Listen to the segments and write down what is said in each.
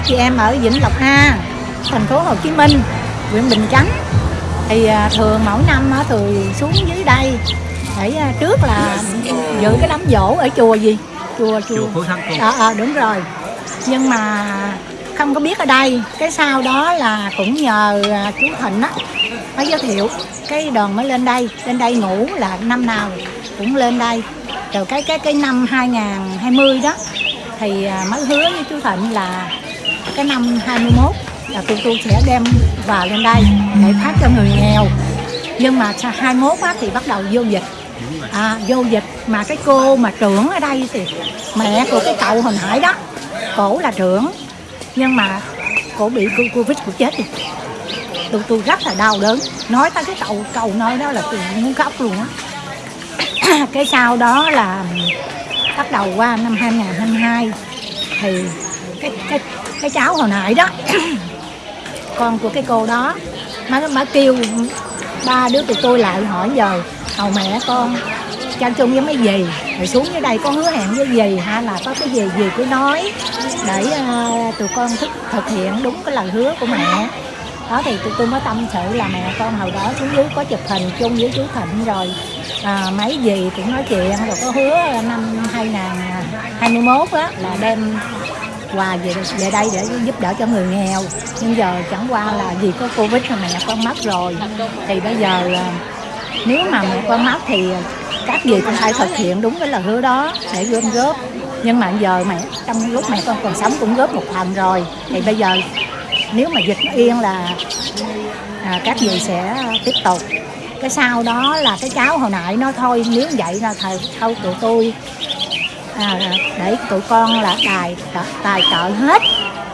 các chị em ở Vĩnh Lộc A thành phố Hồ Chí Minh huyện Bình Chánh. Thì à, thường mỗi năm thường xuống dưới đây để à, trước là dự cái đám dỗ ở chùa gì? Chùa chùa chùa ờ ờ đúng rồi. Nhưng mà không có biết ở đây. Cái sau đó là cũng nhờ à, chú Thịnh á mới giới thiệu. Cái đoàn mới lên đây. Lên đây ngủ là năm nào cũng lên đây. Rồi cái cái cái năm 2020 đó thì à, mới hứa với chú Thịnh là cái năm 21 là tụi tôi sẽ đem vào lên đây để phát cho người nghèo. Nhưng mà 21 á, thì bắt đầu vô dịch. À, vô dịch mà cái cô mà trưởng ở đây thì mẹ của cái cậu hồi nãy đó cổ là trưởng. Nhưng mà cổ bị covid của chết rồi tôi tôi rất là đau đớn. Nói tới cái cậu cầu nơi đó là tôi muốn khóc luôn á. Cái sau đó là bắt đầu qua năm 2022 thì cái cái cái cháu hồi nãy đó. Con của cái cô đó má má kêu ba đứa tụi tôi lại hỏi giờ hầu mẹ con cho chung với mấy gì rồi xuống dưới đây con hứa hẹn với gì hay là có cái gì gì cứ nói để uh, tụi con thực, thực hiện đúng cái lời hứa của mẹ. Đó thì tụi tôi mới tâm sự là mẹ con hồi đó xuống dưới có chụp hình chung với chú Thịnh rồi à, mấy gì cũng nói chuyện rồi có hứa năm 2021 á là đem quà về về đây để giúp đỡ cho người nghèo. Nhưng giờ chẳng qua là vì có covid mà mẹ con mất rồi. Thì bây giờ là nếu mà mẹ con mất thì các gì cũng phải thực hiện đúng cái lời hứa đó để gom góp. Nhưng mà giờ mẹ trong lúc mẹ con còn sống cũng góp một phần rồi. Thì bây giờ nếu mà dịch nó yên là à, các gì sẽ tiếp tục. Cái sau đó là cái cháu hồi nãy nó thôi nếu vậy là thầy thôi tụi tôi à, để tụi con là tài tài trợ hết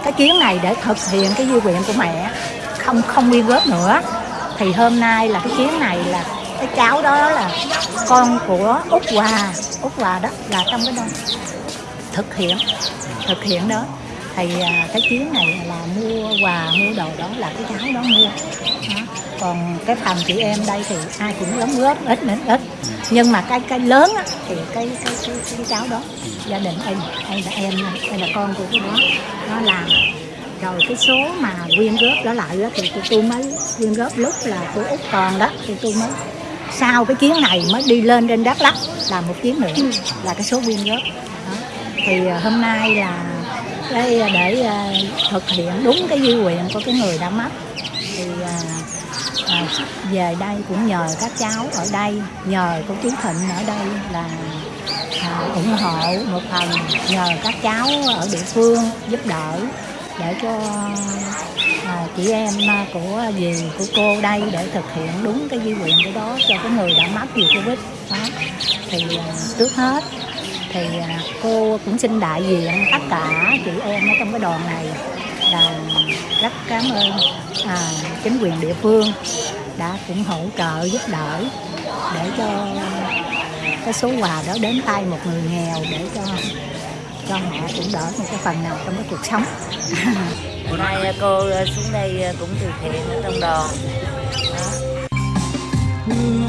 cái chuyến này để thực hiện cái di nguyện của mẹ. Không không quyên góp nữa. Thì hôm nay là cái chuyến này là cái cháu đó là con của út hòa. Út hòa đó là trong cái đó thực hiện thực hiện đó. Thì à, cái chuyến này là mua quà mua đồ đó là cái cháu đó mua. À, còn cái phần chị em đây thì ai cũng đóng góp ít đến ít. Nhưng mà cái cái lớn á, thì cái cái, cái cái cháu đó gia đình em hay là em hay là con của cái đó. Nó làm. Rồi cái số mà quyên góp đó lại đó, thì tụi tôi mới quyên góp lúc là của út còn đó thì tôi mới sau cái chuyến này mới đi lên trên đắk lắc làm một chuyến nữa là cái số quyên góp. Đó. thì ờ, hôm nay là cái ờ, để ờ, thực hiện đúng cái di nguyện của cái người đã mất. Thì về đây cũng nhờ các cháu ở đây nhờ cô chú Thịnh ở đây là à, ủng hộ một phần nhờ các cháu ở địa phương giúp đỡ để cho à, chị em à, của dì của cô đây để thực hiện đúng cái di nguyện của đó cho cái người đã mất vì covid. Đó. Thì à, trước hết thì à, cô cũng xin đại diện tất cả chị em ở trong cái đoàn này là rất cảm ơn à, chính quyền địa phương đã cũng hỗ trợ giúp đỡ để cho cái số quà đó đến tay một người nghèo để cho cho họ cũng đỡ một cái phần nào trong cái cuộc sống Hôm nay cô xuống đây cũng từ thiện ở trong đoàn đó.